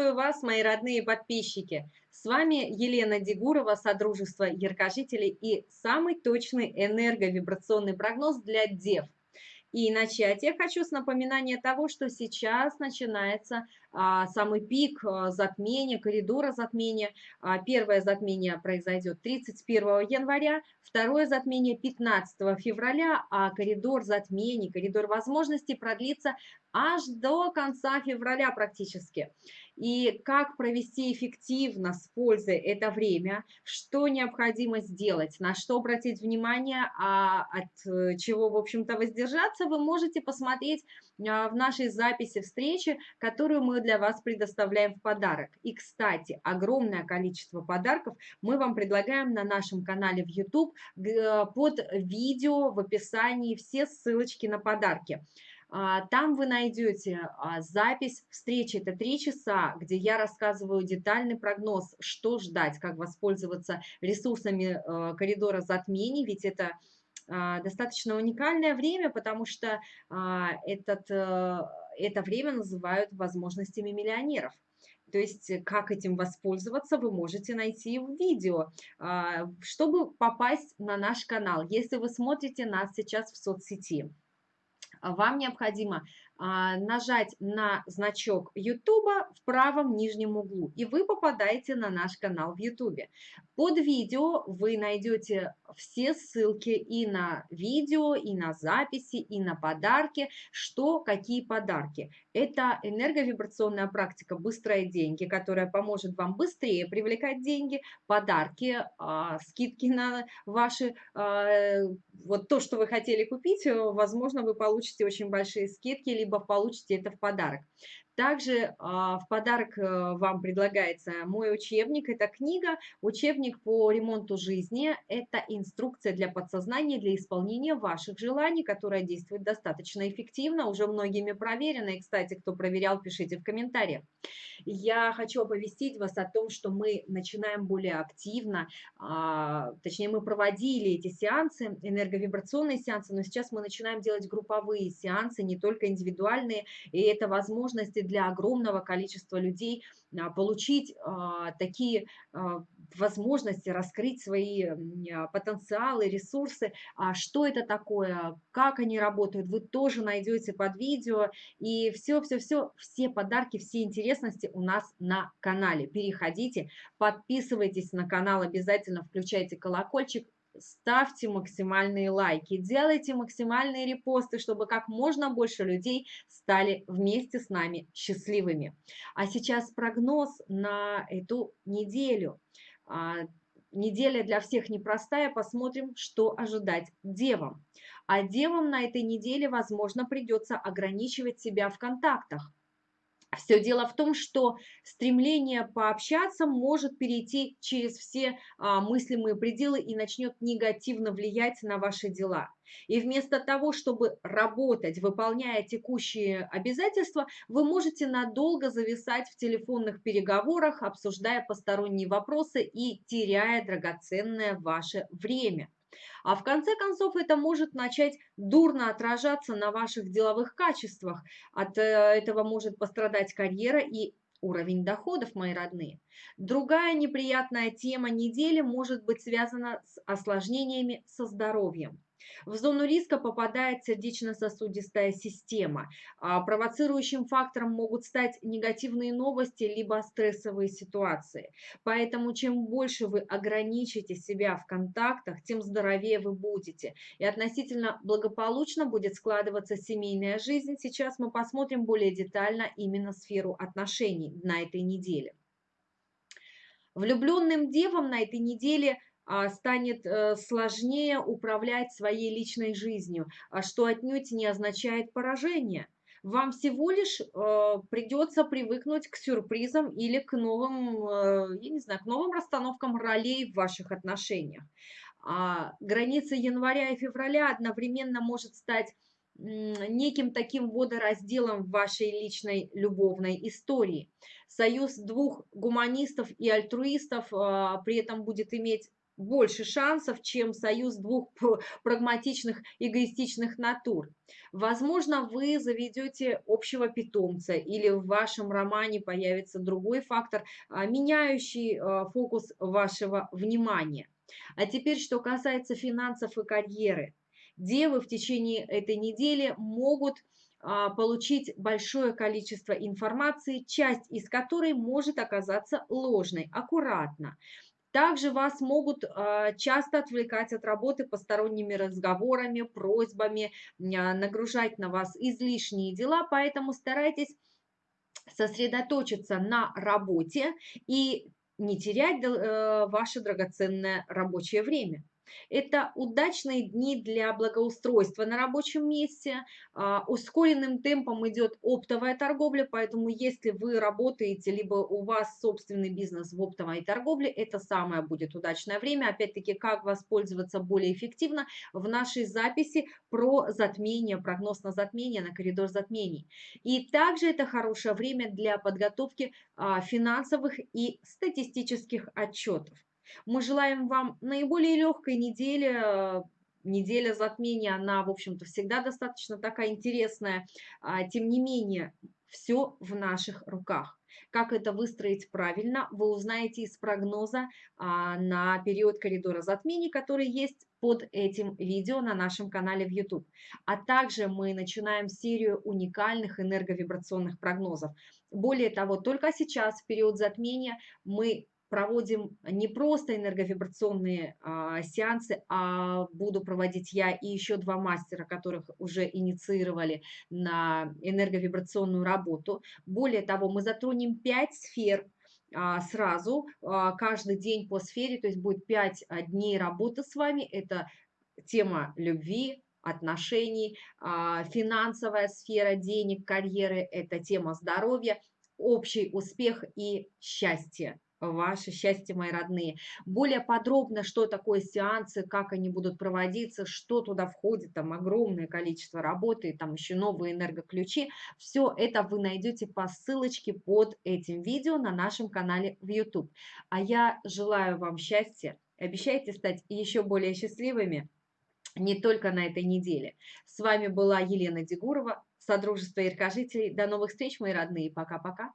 Приветствую вас, мои родные подписчики! С вами Елена Дегурова, Содружество Яркожителей и самый точный энерговибрационный прогноз для Дев – и начать я хочу с напоминания того, что сейчас начинается самый пик а, затмения, коридора затмения. А, первое затмение произойдет 31 января, второе затмение 15 февраля, а коридор затмений, коридор возможностей продлится аж до конца февраля практически. И как провести эффективно с пользой это время, что необходимо сделать, на что обратить внимание, а от э, чего, в общем-то, воздержаться, вы можете посмотреть а, в нашей записи встречи, которую мы для вас предоставляем в подарок. И, кстати, огромное количество подарков мы вам предлагаем на нашем канале в YouTube э, под видео в описании все ссылочки на подарки. А, там вы найдете а, запись встречи, это три часа, где я рассказываю детальный прогноз, что ждать, как воспользоваться ресурсами э, коридора затмений, ведь это а, достаточно уникальное время, потому что этот, э, это время называют возможностями миллионеров. То есть как этим воспользоваться, вы можете найти в видео, чтобы попасть на наш канал, если вы смотрите нас сейчас в соцсети вам необходимо а, нажать на значок YouTube в правом нижнем углу, и вы попадаете на наш канал в YouTube. Под видео вы найдете все ссылки и на видео, и на записи, и на подарки, что, какие подарки. Это энерговибрационная практика «Быстрые деньги», которая поможет вам быстрее привлекать деньги, подарки, а, скидки на ваши, а, вот то, что вы хотели купить, возможно, вы получите очень большие скидки, либо получите это в подарок. Также а, в подарок э, вам предлагается мой учебник. Это книга, учебник по ремонту жизни. Это инструкция для подсознания, для исполнения ваших желаний, которая действует достаточно эффективно, уже многими проверена. И, кстати, кто проверял, пишите в комментариях. Я хочу оповестить вас о том, что мы начинаем более активно, а, точнее, мы проводили эти сеансы, энерговибрационные сеансы, но сейчас мы начинаем делать групповые сеансы, не только индивидуальные, и это возможности для огромного количества людей а, получить а, такие а, возможности, раскрыть свои потенциалы, ресурсы. Что это такое, как они работают, вы тоже найдете под видео. И все-все-все, все подарки, все интересности у нас на канале. Переходите, подписывайтесь на канал, обязательно включайте колокольчик, ставьте максимальные лайки, делайте максимальные репосты, чтобы как можно больше людей стали вместе с нами счастливыми. А сейчас прогноз на эту неделю. А, неделя для всех непростая, посмотрим, что ожидать девам. А девам на этой неделе, возможно, придется ограничивать себя в контактах. Все дело в том, что стремление пообщаться может перейти через все а, мыслимые пределы и начнет негативно влиять на ваши дела. И вместо того, чтобы работать, выполняя текущие обязательства, вы можете надолго зависать в телефонных переговорах, обсуждая посторонние вопросы и теряя драгоценное ваше время. А в конце концов это может начать дурно отражаться на ваших деловых качествах. От э, этого может пострадать карьера и уровень доходов, мои родные. Другая неприятная тема недели может быть связана с осложнениями со здоровьем. В зону риска попадает сердечно-сосудистая система. А провоцирующим фактором могут стать негативные новости либо стрессовые ситуации. Поэтому чем больше вы ограничите себя в контактах, тем здоровее вы будете. И относительно благополучно будет складываться семейная жизнь. Сейчас мы посмотрим более детально именно сферу отношений на этой неделе. Влюбленным девам на этой неделе – станет э, сложнее управлять своей личной жизнью, а что отнюдь не означает поражение. Вам всего лишь э, придется привыкнуть к сюрпризам или к новым, э, я не знаю, к новым расстановкам ролей в ваших отношениях. А граница января и февраля одновременно может стать неким таким водоразделом в вашей личной любовной истории. Союз двух гуманистов и альтруистов при этом будет иметь больше шансов, чем союз двух прагматичных, эгоистичных натур. Возможно, вы заведете общего питомца или в вашем романе появится другой фактор, а, меняющий а, фокус вашего внимания. А теперь, что касается финансов и карьеры. Девы в течение этой недели могут а, получить большое количество информации, часть из которой может оказаться ложной. Аккуратно. Также вас могут а, часто отвлекать от работы посторонними разговорами, просьбами, а, нагружать на вас излишние дела, поэтому старайтесь сосредоточиться на работе и не терять э, ваше драгоценное рабочее время. Это удачные дни для благоустройства на рабочем месте. А, ускоренным темпом идет оптовая торговля, поэтому если вы работаете, либо у вас собственный бизнес в оптовой торговле, это самое будет удачное время. Опять-таки, как воспользоваться более эффективно в нашей записи про затмение, прогноз на затмение, на коридор затмений. И также это хорошее время для подготовки а, финансовых и статистических отчетов. Мы желаем вам наиболее легкой недели, неделя затмения, она, в общем-то, всегда достаточно такая интересная. А, тем не менее, все в наших руках. Как это выстроить правильно, вы узнаете из прогноза а, на период коридора затмений, который есть под этим видео на нашем канале в YouTube. А также мы начинаем серию уникальных энерговибрационных прогнозов. Более того, только сейчас, в период затмения, мы проводим не просто энерговибрационные а, сеансы, а буду проводить я и еще два мастера, которых уже инициировали на энерговибрационную работу. Более того, мы затронем пять сфер а, сразу, а, каждый день по сфере, то есть будет пять а, дней работы с вами. Это тема любви, отношений, финансовая сфера денег, карьеры, это тема здоровья, общий успех и счастье ваше счастье, мои родные. Более подробно, что такое сеансы, как они будут проводиться, что туда входит, там огромное количество работы, там еще новые энергоключи. Все это вы найдете по ссылочке под этим видео на нашем канале в YouTube. А я желаю вам счастья, обещайте стать еще более счастливыми не только на этой неделе. С вами была Елена Дегурова, Содружество Иркожителей. До новых встреч, мои родные. Пока-пока.